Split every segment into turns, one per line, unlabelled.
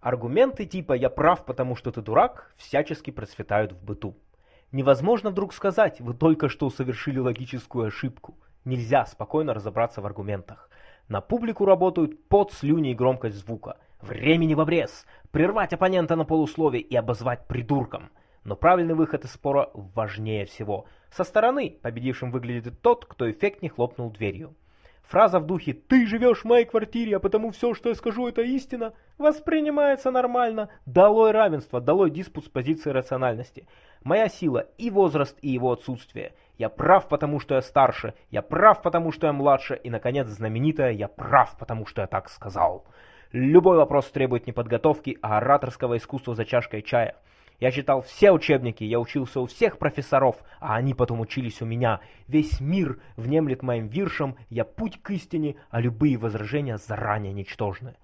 Аргументы типа «я прав, потому что ты дурак» всячески процветают в быту. Невозможно вдруг сказать «вы только что совершили логическую ошибку». Нельзя спокойно разобраться в аргументах. На публику работают под слюни и громкость звука. Времени в обрез. Прервать оппонента на полуслове и обозвать придурком. Но правильный выход из спора важнее всего. Со стороны победившим выглядит тот, кто эффектнее хлопнул дверью. Фраза в духе «ты живешь в моей квартире, а потому все, что я скажу, это истина» воспринимается нормально. Долой равенство, долой диспут с позиции рациональности. Моя сила и возраст, и его отсутствие. Я прав, потому что я старше. Я прав, потому что я младше. И, наконец, знаменитое «я прав, потому что я так сказал». Любой вопрос требует не подготовки, а ораторского искусства за чашкой чая. Я читал все учебники, я учился у всех профессоров, а они потом учились у меня. Весь мир внемлет моим виршам, я путь к истине, а любые возражения заранее ничтожны.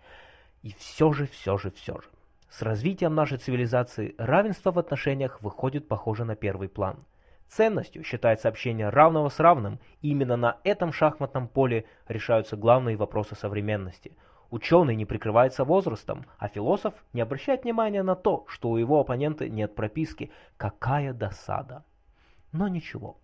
И все же, все же, все же. С развитием нашей цивилизации равенство в отношениях выходит, похоже, на первый план. Ценностью считается общение равного с равным, и именно на этом шахматном поле решаются главные вопросы современности – Ученый не прикрывается возрастом, а философ не обращает внимания на то, что у его оппонента нет прописки. Какая досада! Но ничего.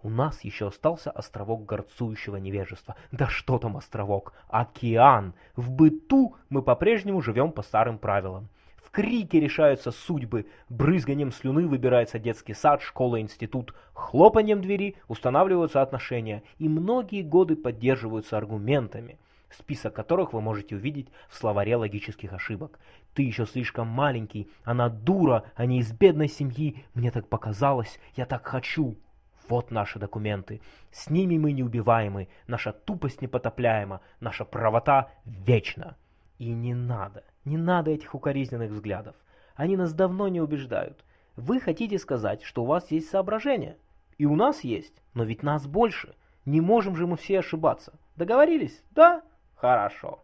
У нас еще остался островок горцующего невежества. Да что там островок? Океан! В быту мы по-прежнему живем по старым правилам. В крике решаются судьбы, брызганием слюны выбирается детский сад, школа, институт, хлопанием двери устанавливаются отношения, и многие годы поддерживаются аргументами – список которых вы можете увидеть в словаре логических ошибок. Ты еще слишком маленький, она дура, а не из бедной семьи, мне так показалось, я так хочу. Вот наши документы. С ними мы неубиваемы, наша тупость непотопляема, наша правота вечна. И не надо, не надо этих укоризненных взглядов. Они нас давно не убеждают. Вы хотите сказать, что у вас есть соображения. И у нас есть, но ведь нас больше. Не можем же мы все ошибаться. Договорились? Да? Хорошо.